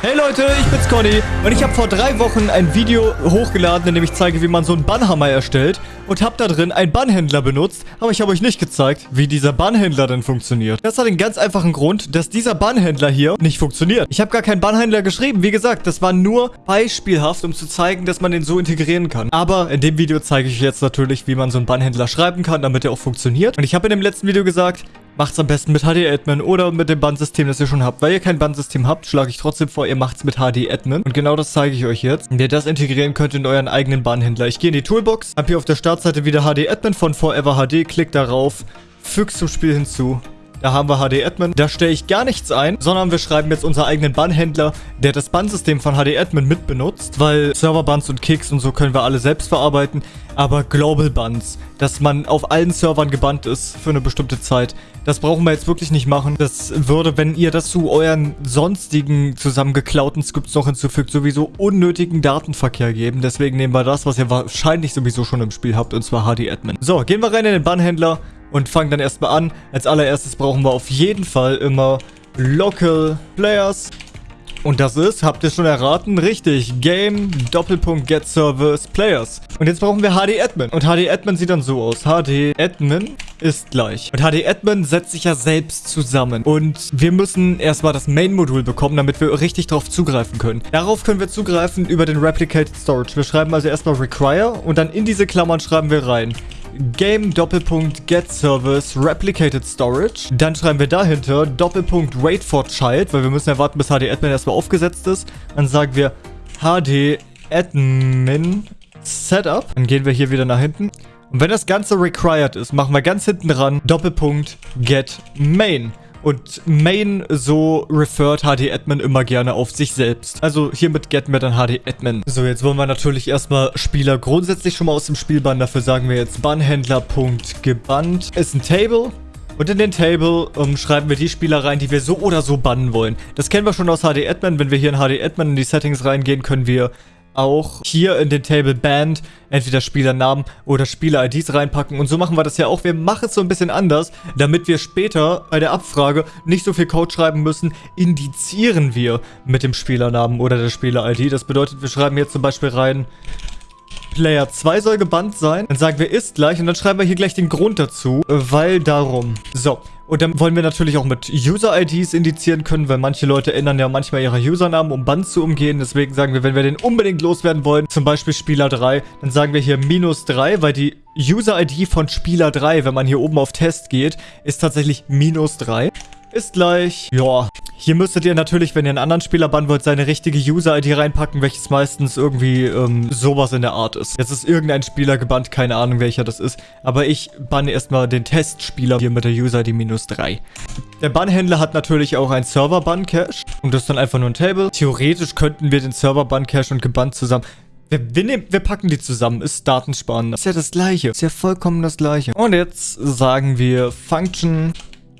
Hey Leute, ich bin's Conny und ich habe vor drei Wochen ein Video hochgeladen, in dem ich zeige, wie man so einen Bannhammer erstellt und habe da drin einen Bannhändler benutzt, aber ich habe euch nicht gezeigt, wie dieser Bannhändler denn funktioniert. Das hat den ganz einfachen Grund, dass dieser Bannhändler hier nicht funktioniert. Ich habe gar keinen Bannhändler geschrieben, wie gesagt, das war nur beispielhaft, um zu zeigen, dass man den so integrieren kann. Aber in dem Video zeige ich jetzt natürlich, wie man so einen Bannhändler schreiben kann, damit er auch funktioniert. Und ich habe in dem letzten Video gesagt, Macht's am besten mit HD-Admin oder mit dem Bandsystem, das ihr schon habt. Weil ihr kein Bandsystem habt, schlage ich trotzdem vor, ihr macht's mit HD-Admin. Und genau das zeige ich euch jetzt. Wie ihr das integrieren könnt in euren eigenen Bahnhändler. Ich gehe in die Toolbox, habe hier auf der Startseite wieder HD-Admin von Forever HD, klickt darauf, fügt zum Spiel hinzu. Da haben wir HD-Admin. Da stelle ich gar nichts ein, sondern wir schreiben jetzt unseren eigenen Bannhändler, der das Bannsystem von HD-Admin mitbenutzt, weil Serverbands und Kicks und so können wir alle selbst verarbeiten. Aber Global Bands, dass man auf allen Servern gebannt ist für eine bestimmte Zeit, das brauchen wir jetzt wirklich nicht machen. Das würde, wenn ihr das zu euren sonstigen zusammengeklauten Skripts noch hinzufügt, sowieso unnötigen Datenverkehr geben. Deswegen nehmen wir das, was ihr wahrscheinlich sowieso schon im Spiel habt, und zwar HD-Admin. So, gehen wir rein in den Bannhändler und fangen dann erstmal an. Als allererstes brauchen wir auf jeden Fall immer Local Players. Und das ist, habt ihr schon erraten, richtig, Game Doppelpunkt Get Service Players. Und jetzt brauchen wir HD Admin. Und HD Admin sieht dann so aus. HD Admin ist gleich. Und HD Admin setzt sich ja selbst zusammen. Und wir müssen erstmal das Main-Modul bekommen, damit wir richtig drauf zugreifen können. Darauf können wir zugreifen über den Replicated Storage. Wir schreiben also erstmal Require und dann in diese Klammern schreiben wir rein. Game Doppelpunkt Get Service Replicated Storage. Dann schreiben wir dahinter Doppelpunkt Wait for Child, weil wir müssen ja warten, bis HD Admin erstmal aufgesetzt ist. Dann sagen wir HD Admin Setup. Dann gehen wir hier wieder nach hinten. Und wenn das Ganze required ist, machen wir ganz hinten dran Doppelpunkt Get Main. Und Main so referred HD-Admin immer gerne auf sich selbst. Also hiermit get wir dann HD-Admin. So, jetzt wollen wir natürlich erstmal Spieler grundsätzlich schon mal aus dem Spiel bannen. Dafür sagen wir jetzt Bannhändler.gebannt ist ein Table. Und in den Table um, schreiben wir die Spieler rein, die wir so oder so bannen wollen. Das kennen wir schon aus HD-Admin. Wenn wir hier in HD-Admin in die Settings reingehen, können wir auch hier in den Table Band entweder Spielernamen oder Spieler-IDs reinpacken. Und so machen wir das ja auch. Wir machen es so ein bisschen anders, damit wir später bei der Abfrage nicht so viel Code schreiben müssen, indizieren wir mit dem Spielernamen oder der Spieler-ID. Das bedeutet, wir schreiben jetzt zum Beispiel rein Player 2 soll gebannt sein. Dann sagen wir ist gleich und dann schreiben wir hier gleich den Grund dazu, weil darum. So, und dann wollen wir natürlich auch mit User-IDs indizieren können, weil manche Leute ändern ja manchmal ihre Usernamen, um Band zu umgehen. Deswegen sagen wir, wenn wir den unbedingt loswerden wollen, zum Beispiel Spieler 3, dann sagen wir hier minus 3, weil die User-ID von Spieler 3, wenn man hier oben auf Test geht, ist tatsächlich minus 3. Ist gleich, ja, hier müsstet ihr natürlich, wenn ihr einen anderen Spieler bannen wollt, seine richtige User-ID reinpacken, welches meistens irgendwie ähm, sowas in der Art ist. Jetzt ist irgendein Spieler gebannt, keine Ahnung welcher das ist. Aber ich banne erstmal den Testspieler hier mit der User-ID minus 3. Der Bannhändler hat natürlich auch ein Server-Bann-Cache. Und das ist dann einfach nur ein Table. Theoretisch könnten wir den Server-Bann-Cache und gebannt zusammen... Wir, wir, nehmen, wir packen die zusammen, ist Datensparen. Ist ja das gleiche. Ist ja vollkommen das gleiche. Und jetzt sagen wir Function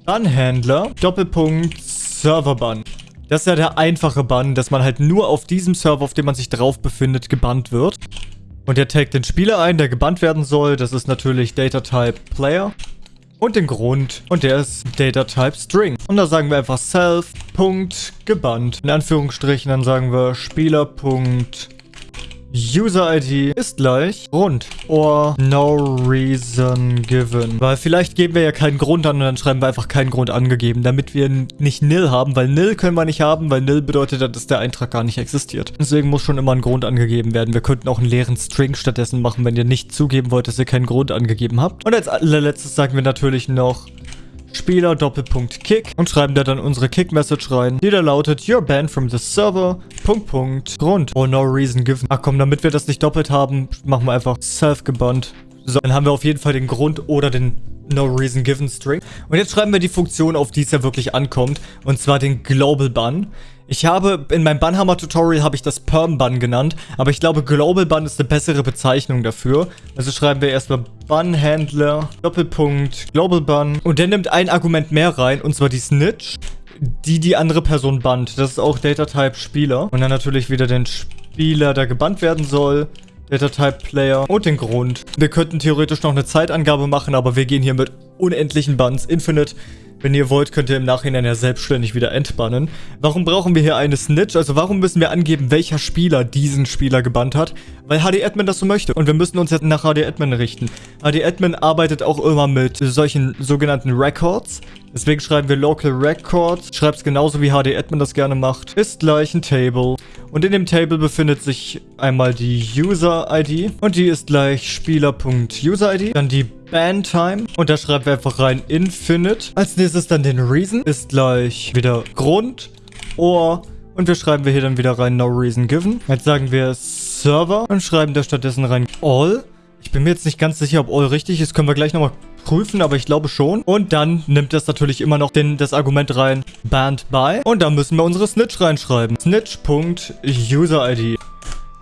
Bannhändler Doppelpunkt Serverbann. Das ist ja der einfache Bann, dass man halt nur auf diesem Server, auf dem man sich drauf befindet, gebannt wird. Und der taggt den Spieler ein, der gebannt werden soll. Das ist natürlich DataType Player. Und den Grund. Und der ist DataType String. Und da sagen wir einfach self.gebannt. In Anführungsstrichen, dann sagen wir Spieler.gebannt User-ID ist gleich Grund or no reason given. Weil vielleicht geben wir ja keinen Grund an und dann schreiben wir einfach keinen Grund angegeben, damit wir nicht nil haben, weil nil können wir nicht haben, weil nil bedeutet, dass der Eintrag gar nicht existiert. Deswegen muss schon immer ein Grund angegeben werden. Wir könnten auch einen leeren String stattdessen machen, wenn ihr nicht zugeben wollt, dass ihr keinen Grund angegeben habt. Und als allerletztes sagen wir natürlich noch Spieler Doppelpunkt Kick und schreiben da dann unsere Kick-Message rein, die da lautet You're banned from the server, Punkt, Punkt, Grund. or no reason given. Ach komm, damit wir das nicht doppelt haben, machen wir einfach self-gebannt. So, dann haben wir auf jeden Fall den Grund oder den No Reason Given String. Und jetzt schreiben wir die Funktion, auf die es ja wirklich ankommt. Und zwar den Global Bun. Ich habe, in meinem Bannhammer-Tutorial habe ich das Perm-Bun genannt, aber ich glaube, Global Bun ist eine bessere Bezeichnung dafür. Also schreiben wir erstmal Bun-Handler, Doppelpunkt, Global Bun. Und der nimmt ein Argument mehr rein, und zwar die Snitch, die die andere Person bannt. Das ist auch Data-Type Spieler. Und dann natürlich wieder den Spieler, der gebannt werden soll. Data-Type Player und den Grund. Wir könnten theoretisch noch eine Zeitangabe machen, aber wir gehen hier mit unendlichen Buns, Infinite Wenn ihr wollt, könnt ihr im Nachhinein ja selbstständig wieder entbannen. Warum brauchen wir hier eine Snitch? Also warum müssen wir angeben, welcher Spieler diesen Spieler gebannt hat? Weil HD-Admin das so möchte. Und wir müssen uns jetzt nach HD-Admin richten. HD-Admin arbeitet auch immer mit solchen sogenannten Records. Deswegen schreiben wir Local Records. Schreibt es genauso wie HD-Admin das gerne macht. Ist gleich ein Table. Und in dem Table befindet sich einmal die User-ID. Und die ist gleich Spieler.user-ID. Dann die Ban-Time. Und da schreiben wir einfach rein Infinite. Als nächstes dann den Reason. Ist gleich wieder Grund. Or. Und wir schreiben wir hier dann wieder rein No Reason Given. Jetzt sagen wir Server. Und schreiben da stattdessen rein All. Ich bin mir jetzt nicht ganz sicher, ob All richtig ist. Können wir gleich nochmal prüfen, aber ich glaube schon. Und dann nimmt das natürlich immer noch den, das Argument rein, banned by. Und da müssen wir unsere Snitch reinschreiben. Snitch.userid.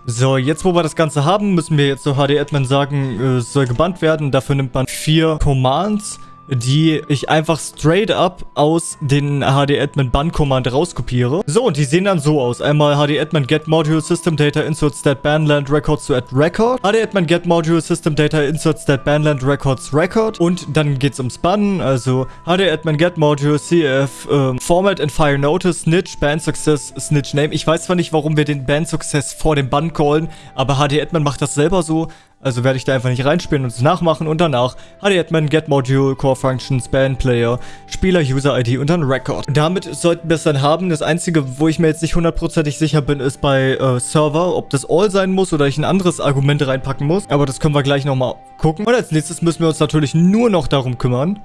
So, jetzt wo wir das Ganze haben, müssen wir jetzt so HD-Admin sagen, äh, es soll gebannt werden. Dafür nimmt man vier Commands die ich einfach straight up aus den HD-Admin Ban-Command rauskopiere. So, und die sehen dann so aus. Einmal HD-Admin Get Module System Data Insert Stat Banland Records to Add Record. HD-Admin Get Module System Data Insert Stat Banland Records Record. Und dann geht's ums Bannen. Also HD-Admin Get Module CF ähm, Format and Fire Notice Snitch Ban Success Snitch Name. Ich weiß zwar nicht, warum wir den Ban Success vor dem Ban callen, aber HD-Admin macht das selber so. Also werde ich da einfach nicht reinspielen und es nachmachen und danach HD-Admin, Get Module, Core Functions, Band Player, Spieler, User ID und dann Record. Damit sollten wir es dann haben. Das einzige, wo ich mir jetzt nicht hundertprozentig sicher bin, ist bei äh, Server, ob das All sein muss oder ich ein anderes Argument reinpacken muss. Aber das können wir gleich nochmal gucken. Und als nächstes müssen wir uns natürlich nur noch darum kümmern,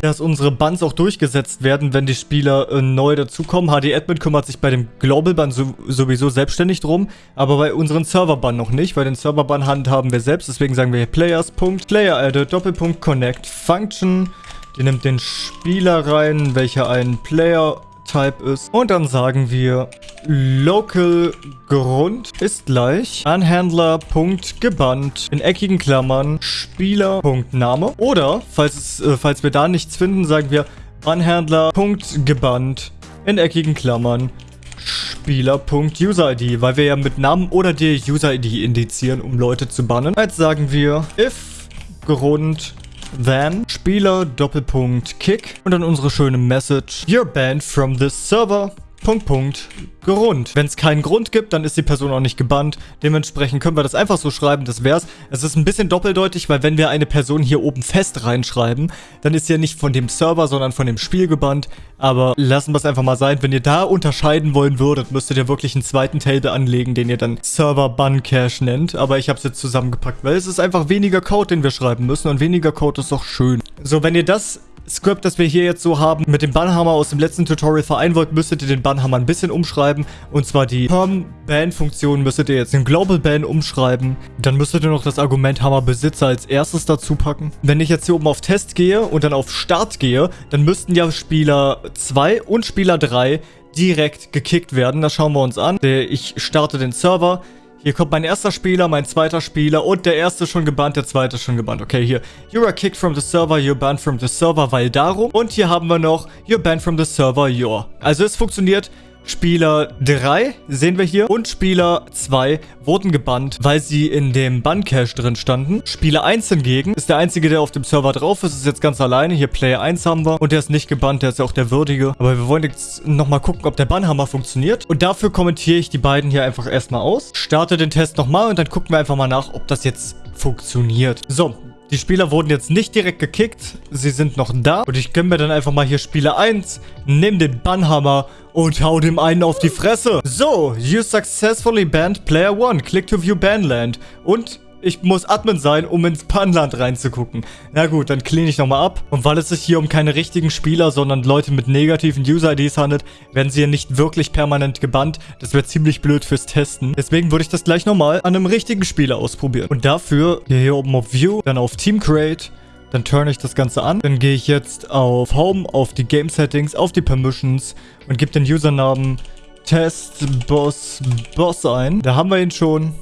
dass unsere Bans auch durchgesetzt werden, wenn die Spieler äh, neu dazukommen. HD-Admin kümmert sich bei dem Global-Ban so, sowieso selbstständig drum, aber bei unseren Server-Ban noch nicht, weil den Server-Ban handhaben wir selbst. Deswegen sagen wir hier Players. Player added, Doppelpunkt Connect Function. Die nimmt den Spieler rein, welcher ein Player Type ist. Und dann sagen wir local Grund ist gleich Anhändler.gebannt in eckigen Klammern Spieler.name. Oder, falls, es, äh, falls wir da nichts finden, sagen wir Anhändler.gebannt in eckigen Klammern Spieler.userid, weil wir ja mit Namen oder der User-ID indizieren, um Leute zu bannen. Jetzt sagen wir if Grund then Spieler Doppelpunkt Kick und dann unsere schöne Message. You're banned from this server. Punkt, Punkt, Grund. Wenn es keinen Grund gibt, dann ist die Person auch nicht gebannt. Dementsprechend können wir das einfach so schreiben, das wär's. Es ist ein bisschen doppeldeutig, weil wenn wir eine Person hier oben fest reinschreiben, dann ist sie ja nicht von dem Server, sondern von dem Spiel gebannt. Aber lassen wir es einfach mal sein. Wenn ihr da unterscheiden wollen würdet, müsstet ihr wirklich einen zweiten Table anlegen, den ihr dann Server Ban Cache nennt. Aber ich habe es jetzt zusammengepackt, weil es ist einfach weniger Code, den wir schreiben müssen. Und weniger Code ist doch schön. So, wenn ihr das Script, das wir hier jetzt so haben, mit dem Bannhammer aus dem letzten Tutorial vereinen wollt, müsstet ihr den Bannhammer ein bisschen umschreiben. Und zwar die Perm-Ban-Funktion müsstet ihr jetzt in Global Ban umschreiben. Dann müsstet ihr noch das Argument Hammer-Besitzer als erstes dazu packen. Wenn ich jetzt hier oben auf Test gehe und dann auf Start gehe, dann müssten ja Spieler 2 und Spieler 3 direkt gekickt werden. Das schauen wir uns an. Ich starte den Server. Hier kommt mein erster Spieler, mein zweiter Spieler und der erste schon gebannt, der zweite schon gebannt. Okay, hier. You are kicked from the server, you're banned from the server, weil darum. Und hier haben wir noch, you're banned from the server, you're. Also es funktioniert Spieler 3 sehen wir hier und Spieler 2 wurden gebannt, weil sie in dem Ban-Cache drin standen. Spieler 1 hingegen ist der einzige, der auf dem Server drauf ist, ist jetzt ganz alleine. Hier Player 1 haben wir und der ist nicht gebannt, der ist ja auch der Würdige. Aber wir wollen jetzt nochmal gucken, ob der Bannhammer funktioniert. Und dafür kommentiere ich die beiden hier einfach erstmal aus. Starte den Test nochmal und dann gucken wir einfach mal nach, ob das jetzt funktioniert. So, die Spieler wurden jetzt nicht direkt gekickt. Sie sind noch da. Und ich gönne mir dann einfach mal hier Spieler 1. Nimm den Bannhammer und hau dem einen auf die Fresse. So, you successfully banned Player 1. Click to view Banland. Und ich muss Admin sein, um ins Panland reinzugucken. Na gut, dann clean ich nochmal ab. Und weil es sich hier um keine richtigen Spieler, sondern Leute mit negativen User-IDs handelt, werden sie ja nicht wirklich permanent gebannt. Das wäre ziemlich blöd fürs Testen. Deswegen würde ich das gleich nochmal an einem richtigen Spieler ausprobieren. Und dafür hier, hier oben auf View, dann auf Team Create. Dann turn ich das Ganze an. Dann gehe ich jetzt auf Home, auf die Game Settings, auf die Permissions und gebe den Usernamen Test Boss Boss ein. Da haben wir ihn schon.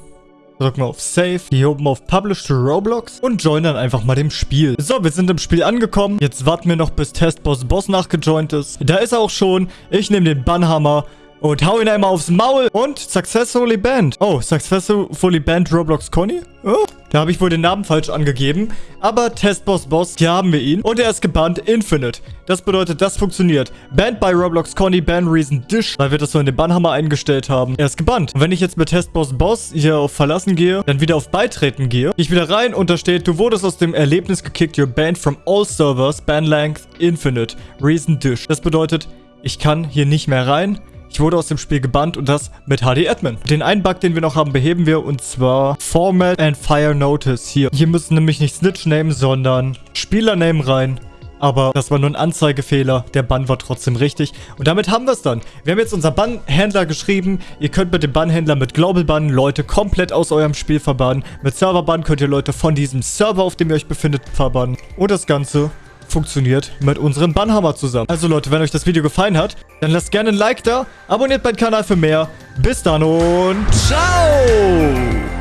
Drücken wir auf Save, hier oben auf Publish to Roblox und join dann einfach mal dem Spiel. So, wir sind im Spiel angekommen. Jetzt warten wir noch, bis Testboss Boss nachgejoint ist. Da ist er auch schon. Ich nehme den Bannhammer und hau ihn einmal aufs Maul und successfully banned. Oh, successfully banned Roblox Conny? Oh, Da habe ich wohl den Namen falsch angegeben. Aber Testboss Boss, hier haben wir ihn. Und er ist gebannt Infinite. Das bedeutet, das funktioniert. Banned by Roblox Conny, Ban Reason Dish, weil wir das so in den Bannhammer eingestellt haben. Er ist gebannt. Und wenn ich jetzt mit Testboss Boss hier auf Verlassen gehe, dann wieder auf Beitreten gehe, gehe ich wieder rein und da steht, du wurdest aus dem Erlebnis gekickt, you're banned from all servers, ban length infinite, reason Dish. Das bedeutet, ich kann hier nicht mehr rein. Ich wurde aus dem Spiel gebannt und das mit HD-Admin. Den einen Bug, den wir noch haben, beheben wir und zwar Format and Fire Notice hier. Hier müssen nämlich nicht Snitch Name, sondern Spieler-Name rein. Aber das war nur ein Anzeigefehler. Der Bann war trotzdem richtig. Und damit haben wir es dann. Wir haben jetzt unseren Bannhändler geschrieben. Ihr könnt mit dem Bannhändler mit Global Bann Leute komplett aus eurem Spiel verbannen. Mit Server Bann könnt ihr Leute von diesem Server, auf dem ihr euch befindet, verbannen. Und das Ganze funktioniert mit unserem Bannhammer zusammen. Also Leute, wenn euch das Video gefallen hat, dann lasst gerne ein Like da, abonniert meinen Kanal für mehr. Bis dann und ciao!